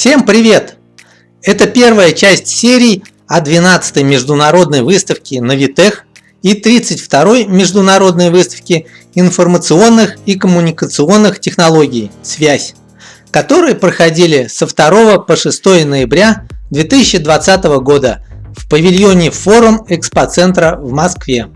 Всем привет! Это первая часть серии о 12-й международной выставке Навитех и 32-й международной выставке информационных и коммуникационных технологий «Связь», которые проходили со 2 по 6 ноября 2020 года в павильоне Форум Экспоцентра в Москве.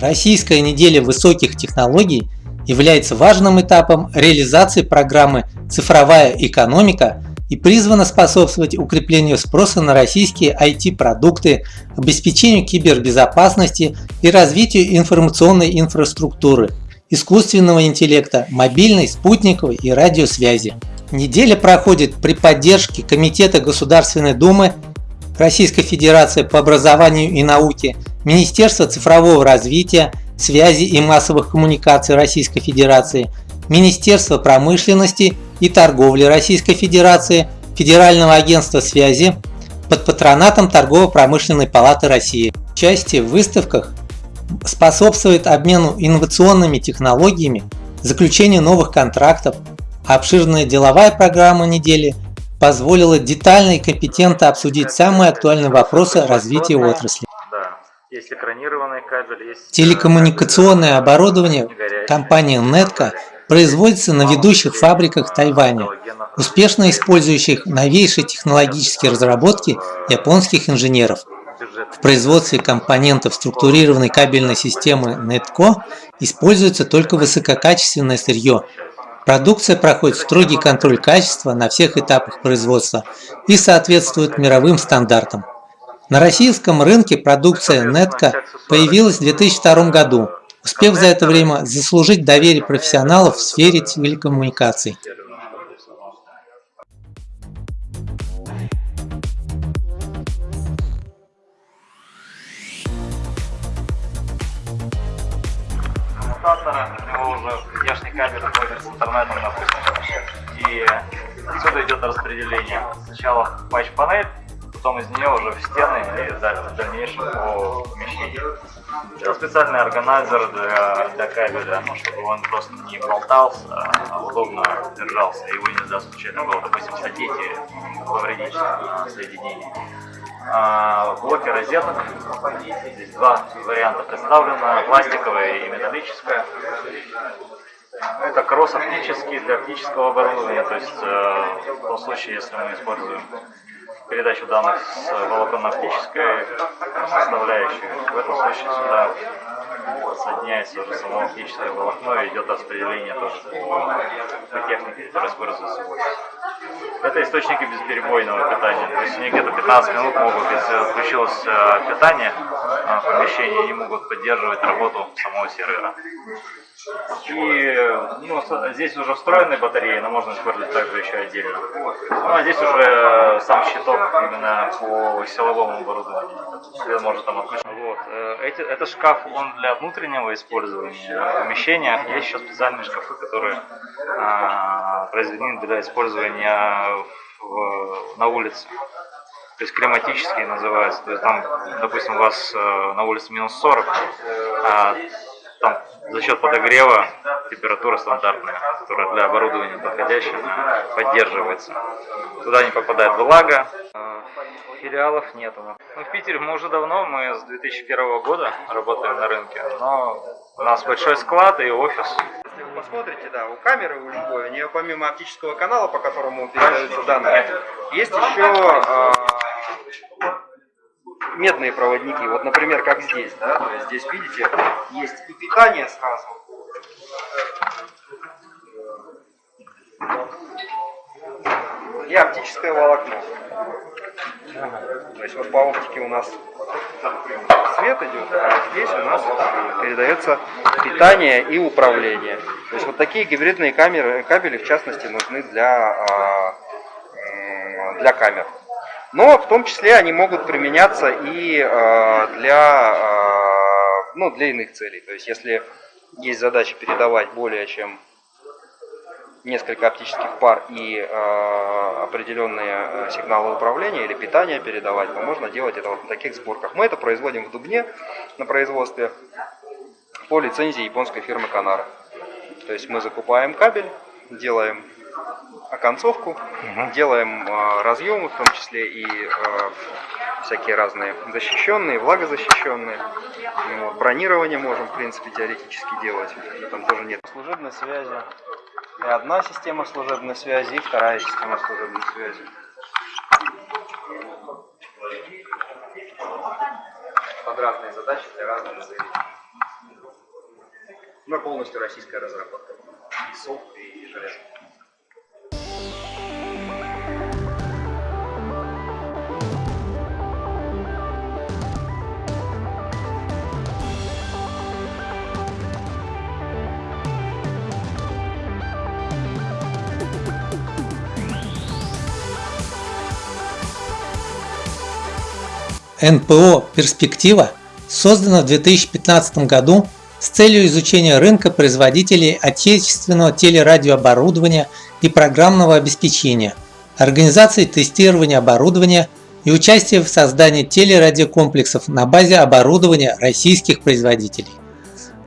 Российская неделя высоких технологий является важным этапом реализации программы «Цифровая экономика» и призвана способствовать укреплению спроса на российские IT-продукты, обеспечению кибербезопасности и развитию информационной инфраструктуры, искусственного интеллекта, мобильной, спутниковой и радиосвязи. Неделя проходит при поддержке Комитета Государственной Думы Российской Федерации по образованию и науке, Министерства цифрового развития, связи и массовых коммуникаций Российской Федерации, Министерства промышленности и торговли Российской Федерации, Федерального агентства связи под патронатом Торгово-промышленной палаты России. Участие в выставках способствует обмену инновационными технологиями, заключению новых контрактов, а обширная деловая программа недели позволила детально и компетентно обсудить самые актуальные вопросы развития отрасли. Есть... Телекоммуникационное оборудование компании Netco производится на ведущих фабриках Тайваня, успешно использующих новейшие технологические разработки японских инженеров. В производстве компонентов структурированной кабельной системы Netco используется только высококачественное сырье. Продукция проходит строгий контроль качества на всех этапах производства и соответствует мировым стандартам. На российском рынке продукция Netco появилась в 2002 году, успев за это время заслужить доверие профессионалов в сфере телекоммуникаций. коммутатора, у него уже внешний кабель с интернетом, допустим, и отсюда идет распределение. Сначала патч-панель, потом из нее уже в стены и в дальнейшем по помещению. Это специальный органайзер для, для кабеля, ну, чтобы он просто не болтался, а удобно держался, его нельзя случайно было, допустим, задеть и повредить соединение. А, блоки розеток, здесь два варианта представлено, пластиковая и металлическая. Это кросс оптический для оптического оборудования, то есть э, в том случае, если мы используем передачу данных с волоконно-оптической составляющей. В этом случае сюда соединяется уже само оптическое волокно и идет распределение тоже по технике, которая. Это источники безперебойного питания. То есть они где-то 15 минут могут, если отключилось э, питание в помещении, они могут поддерживать работу самого сервера. И ну, здесь уже встроенные батареи, но можно использовать также еще отдельно. Ну а здесь уже сам щиток именно по силовому оборудованию. Может там. Вот. Э, эти, это шкаф, он для внутреннего использования помещения. Есть еще специальные шкафы, которые а, произведены для использования в, на улице. То есть климатические называются. То есть там, допустим, у вас э, на улице минус 40, а за счет подогрева температура стандартная, которая для оборудования подходящая, поддерживается. Туда не попадает влага, а, филиалов нету. Ну, в Питере мы уже давно, мы с 2001 года работаем на рынке, но у нас большой склад и офис. Если вы посмотрите, да, у камеры, у любой, у нее помимо оптического канала, по которому передаются данные, есть еще э, медные проводники. Вот, например, как здесь, да, то есть здесь, видите, есть и питание сразу. И оптическое волокно. То есть вот по оптике у нас свет идет, а здесь у нас передается питание и управление. То есть вот такие гибридные камеры, кабели в частности нужны для, а, для камер. Но в том числе они могут применяться и э, для, э, ну, для иных целей. То есть если есть задача передавать более чем несколько оптических пар и э, определенные сигналы управления или питания передавать, то можно делать это вот на таких сборках. Мы это производим в Дубне на производстве по лицензии японской фирмы Канара. То есть мы закупаем кабель, делаем оконцовку, Мгм. делаем э, разъемы, в том числе и э, всякие разные защищенные, влагозащищенные. Ну, вот, бронирование можем, в принципе, теоретически делать. Там тоже нет служебной связи. И одна система служебной связи, и вторая система служебной связи. Под разные задачи для разных целей. Но полностью российская разработка. И софт, и железо. НПО «Перспектива» создано в 2015 году с целью изучения рынка производителей отечественного телерадиооборудования и программного обеспечения, организации тестирования оборудования и участия в создании телерадиокомплексов на базе оборудования российских производителей.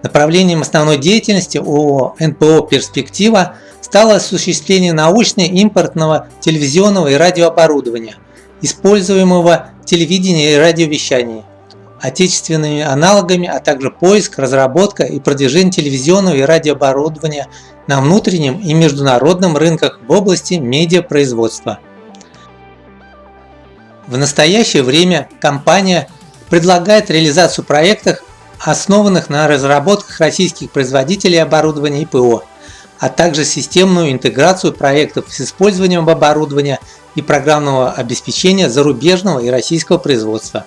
Направлением основной деятельности ООО НПО «Перспектива» стало осуществление научно-импортного телевизионного и радиооборудования, используемого телевидении и радиовещании, отечественными аналогами, а также поиск, разработка и продвижение телевизионного и радиооборудования на внутреннем и международном рынках в области медиапроизводства. В настоящее время компания предлагает реализацию проектов, основанных на разработках российских производителей оборудования ИПО, а также системную интеграцию проектов с использованием оборудования и программного обеспечения зарубежного и российского производства.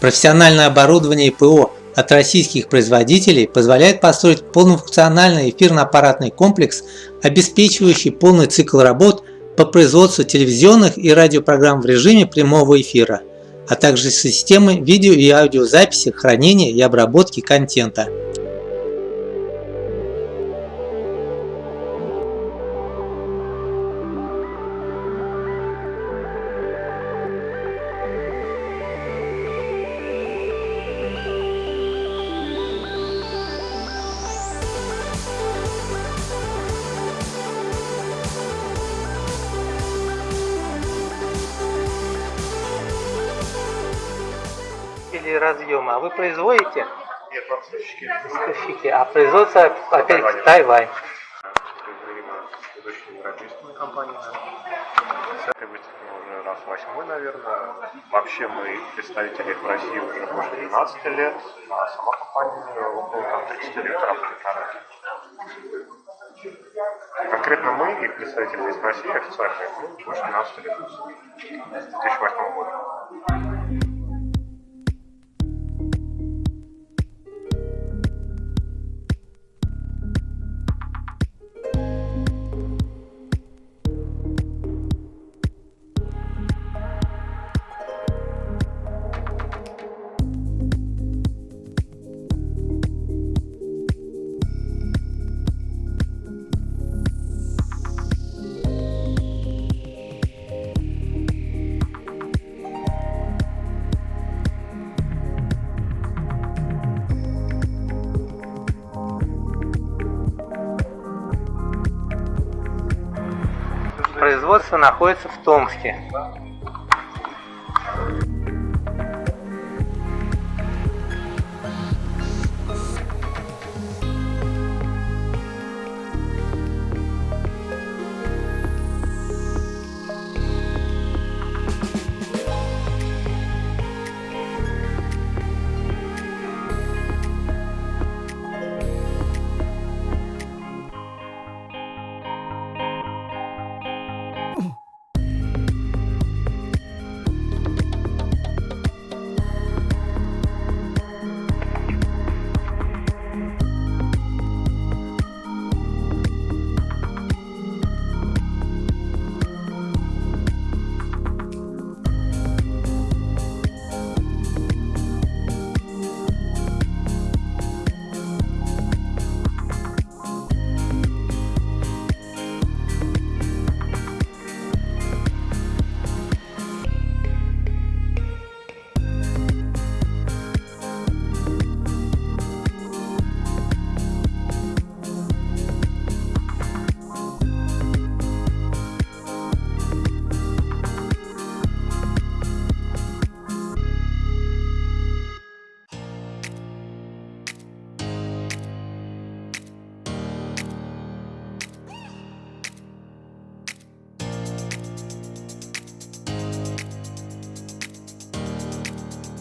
Профессиональное оборудование ИПО от российских производителей позволяет построить полнофункциональный эфирно-аппаратный комплекс, обеспечивающий полный цикл работ по производству телевизионных и радиопрограмм в режиме прямого эфира, а также системы видео и аудиозаписи, хранения и обработки контента. Производство опять Тайвань. Из европейскими компаниями. С этой выставки мы уже раз восьмой, наверное. Вообще мы представители в России уже больше 12 лет, а сама компания около там, 30 лет работает на рынке. Конкретно мы и представители в России официальные, мы больше 12 лет. С 2008 года. Производство находится в Томске.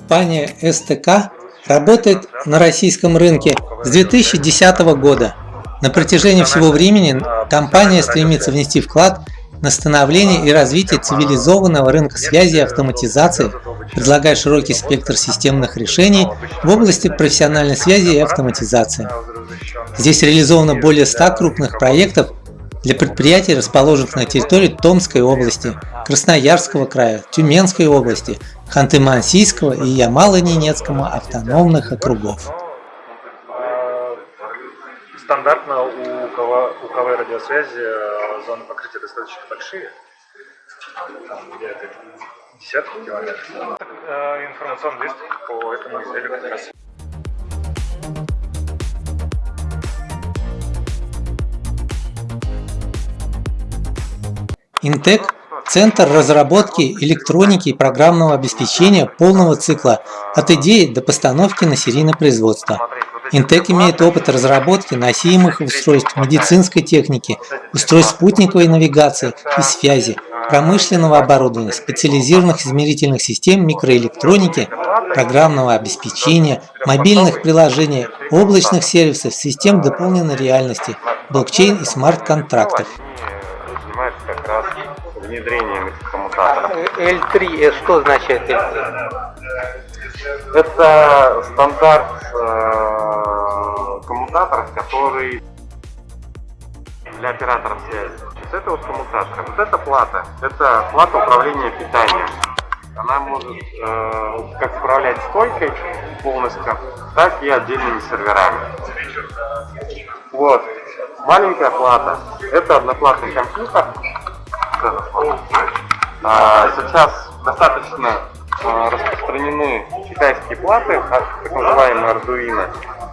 Компания СТК работает на российском рынке с 2010 года. На протяжении всего времени компания стремится внести вклад на становление и развитие цивилизованного рынка связи и автоматизации, предлагая широкий спектр системных решений в области профессиональной связи и автоматизации. Здесь реализовано более 100 крупных проектов для предприятий, расположенных на территории Томской области, Красноярского края, Тюменской области, Ханты-Мансийского и Ямало-Ненецкого автономных округов. Стандартно у КВ, у КВ радиосвязи э, зоны покрытия достаточно большие, где-то десятки километров. Э, информационный лист по этому изделию как раз Интек – центр разработки электроники и программного обеспечения полного цикла от идеи до постановки на серийное производство. Интек имеет опыт разработки носимых устройств медицинской техники, устройств спутниковой навигации и связи, промышленного оборудования, специализированных измерительных систем микроэлектроники, программного обеспечения, мобильных приложений, облачных сервисов, систем дополненной реальности, блокчейн и смарт-контрактов внедрением этих коммутаторов. L3, что значит L3? Это стандарт э, коммутаторов, который для операторов связи. То это вот коммутатор. Вот эта плата, это плата управления питанием. Она может э, как управлять стойкой полностью, так и отдельными серверами. Вот. Маленькая плата – это одноплатный компьютер. А, сейчас достаточно а, распространены китайские платы, а, так называемые Arduino,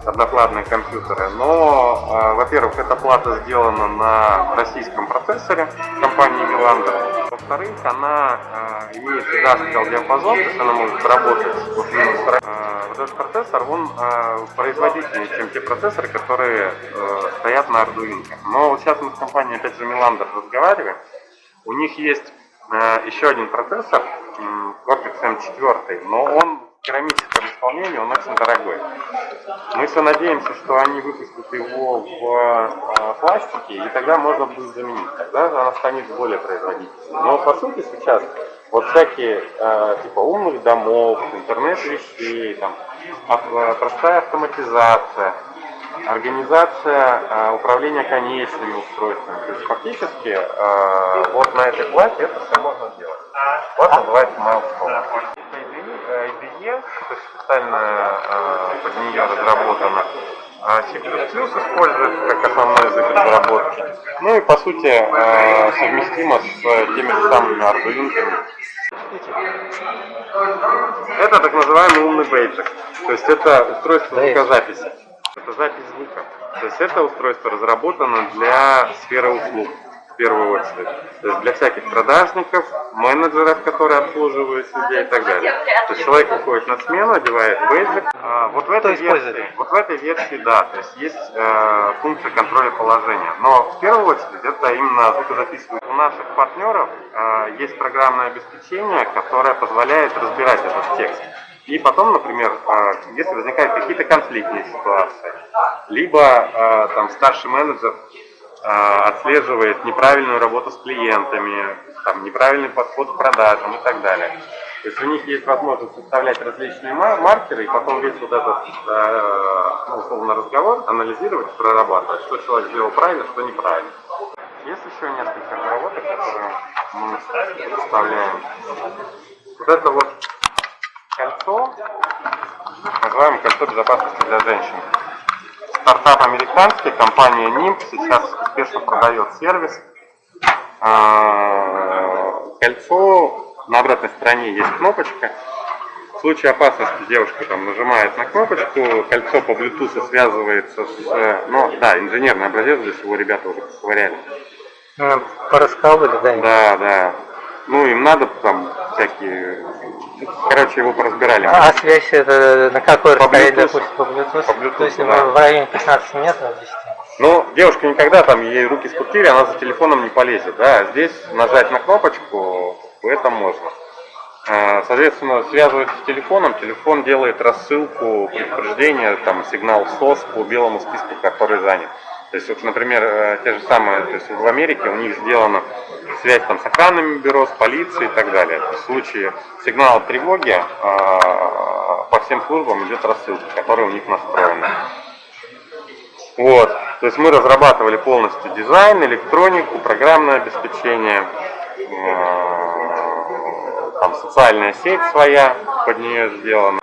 одноплатные компьютеры. Но, во-первых, эта плата сделана на российском процессоре компании Milander. Во-вторых, она имеет гигантский диапазон, то есть она может работать вот этот процессор, он производительнее, чем те процессоры, которые э, стоят на Arduino. Но вот сейчас мы с компанией, опять же, Milander разговариваем. У них есть э, еще один процессор, Cortex M4, но он в керамическом исполнении, он очень дорогой. Мы все надеемся, что они выпустят его в э, пластике, и тогда можно будет заменить. Тогда она станет более производительной. Но по сути сейчас вот всякие э, типа умных домов, интернет вещей, там, простая автоматизация, организация э, управления конечными устройствами. То есть фактически э, вот на этой плате это все можно делать. Плата называется Milestone. IDE, то есть специально э, под нее разработана. А C++ используется как основной язык разработки. Ну и по сути совместимо с теми же самыми Arduino. Это так называемый умный бейджик. То есть это устройство звукозаписи. Это запись звука. То есть это устройство разработано для сферы услуг в первую очередь. То есть для всяких продажников, менеджеров, которые обслуживают людей и так далее. То есть человек уходит на смену, одевает бейджик. А, вот в этой версии, вот в этой версии, да, то есть есть э, функция контроля положения. Но в первую очередь это именно звукозаписывание. У наших партнеров э, есть программное обеспечение, которое позволяет разбирать этот текст. И потом, например, э, если возникают какие-то конфликтные ситуации, либо э, там старший менеджер а, отслеживает неправильную работу с клиентами, там, неправильный подход к продажам и так далее. То есть у них есть возможность составлять различные маркеры и потом весь вот этот, ну, условно, разговор анализировать, прорабатывать, что человек сделал правильно, что неправильно. Есть еще несколько разработок, которые мы представляем. Вот это вот кольцо, называем кольцо безопасности для женщин стартап американский, компания NIMP сейчас успешно продает сервис. А, кольцо, на обратной стороне есть кнопочка. В случае опасности девушка там нажимает на кнопочку, кольцо по Bluetooth связывается с... Ну, да, инженерный образец, здесь его ребята уже посмотрели. Пораскалывали, да? Да, да. Ну, им надо там всякие... Короче, его поразбирали. А, а связь это на какой расстоянии, допустим, по Bluetooth? По Bluetooth, То есть да. в районе 15 метров 10? Ну, девушка никогда там, ей руки скрутили, она за телефоном не полезет, да, а здесь нажать на кнопочку, это можно. Э, Соответственно, связывается с телефоном, телефон делает рассылку предупреждения, там, сигнал СОС по белому списку, который занят. То есть, вот, например, э, те же самые, то есть в Америке у них сделана связь там, с охранными бюро, с полицией и так далее. В случае сигнала тревоги э, по всем службам идет рассылка, которая у них настроена. Вот. То есть мы разрабатывали полностью дизайн, электронику, программное обеспечение, э, там социальная сеть своя под нее сделана.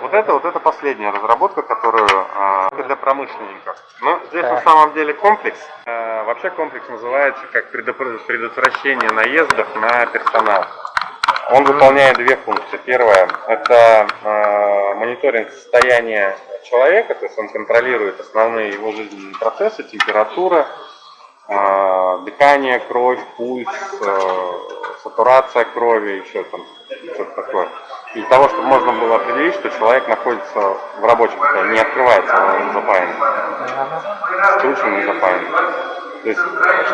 Вот это вот это последняя разработка, которую э, для промышленников. Но здесь на самом деле комплекс. Э, вообще комплекс называется как предотвращение наездов на персонал. Он выполняет две функции. Первая – это э, мониторинг состояния человека, то есть он контролирует основные его жизненные процессы, температура, э, дыхание, кровь, пульс, э, сатурация крови, еще там что-то такое. Для того, чтобы можно было определить, что человек находится в рабочем состоянии, не открывается, он запаянный, скручен и запаянный. То есть,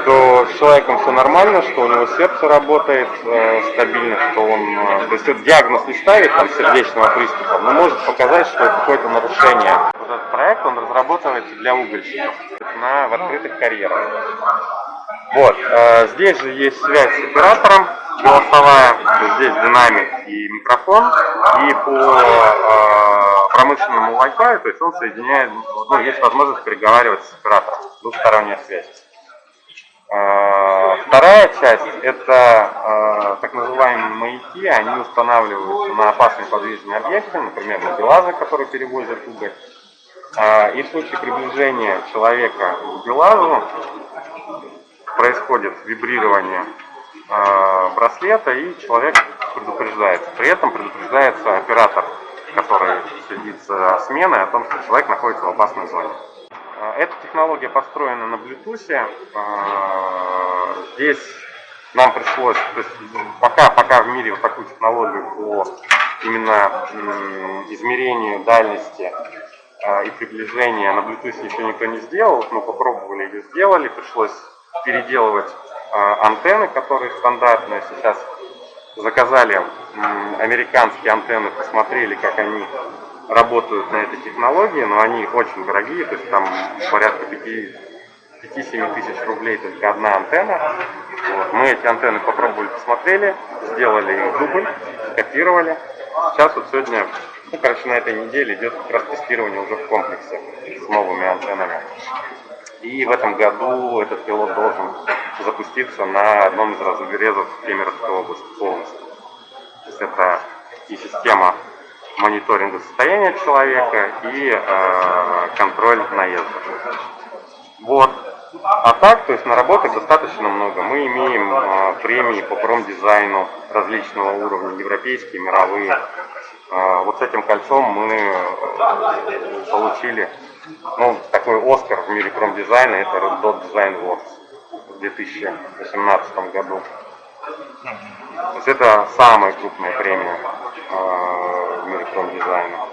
что с человеком все нормально, что у него сердце работает э, стабильно, что он, э, то есть этот диагноз не ставит там сердечного приступа, но может показать, что какое-то нарушение. Вот этот проект, он разрабатывается для угольщиков на, в открытых карьерах. Вот, э, здесь же есть связь с оператором голосовая, здесь динамик и микрофон, и по э, промышленному Wi-Fi, то есть он соединяет, ну, есть возможность переговаривать с оператором, двухсторонняя связь. Э, Вторая часть – это э, так называемые маяки, они устанавливаются на опасные подвижные объекты, например, на БелАЗы, которые перевозят уголь. И в случае приближения человека к БелАЗу происходит вибрирование браслета, и человек предупреждается. При этом предупреждается оператор, который следит за сменой, о том, что человек находится в опасной зоне. Э, Эта технология построена на Bluetooth. Э, Здесь нам пришлось, то есть пока, пока в мире вот такую технологию по именно измерению дальности э, и приближения на Bluetooth еще никто не сделал. Мы попробовали ее сделали, пришлось переделывать э, антенны, которые стандартные. Сейчас заказали американские антенны, посмотрели, как они работают на этой технологии, но они очень дорогие, то есть там порядка 5-7 тысяч рублей только одна антенна. Вот. Мы эти антенны попробовали, посмотрели, сделали их дубль, скопировали. Сейчас вот сегодня, ну, короче, на этой неделе идет как раз тестирование уже в комплексе с новыми антеннами. И в этом году этот пилот должен запуститься на одном из разрезов Кемеровской области полностью. То есть это и система мониторинга состояния человека и э, контроль наезда. Вот. А так, то есть наработок достаточно много. Мы имеем э, премии по промдизайну различного уровня, европейские, мировые. Э, вот с этим кольцом мы э, получили ну, такой Оскар в мире промдизайна, это Red Dot Design Awards в 2018 году. То есть это самая крупная премия э, в мире промдизайна.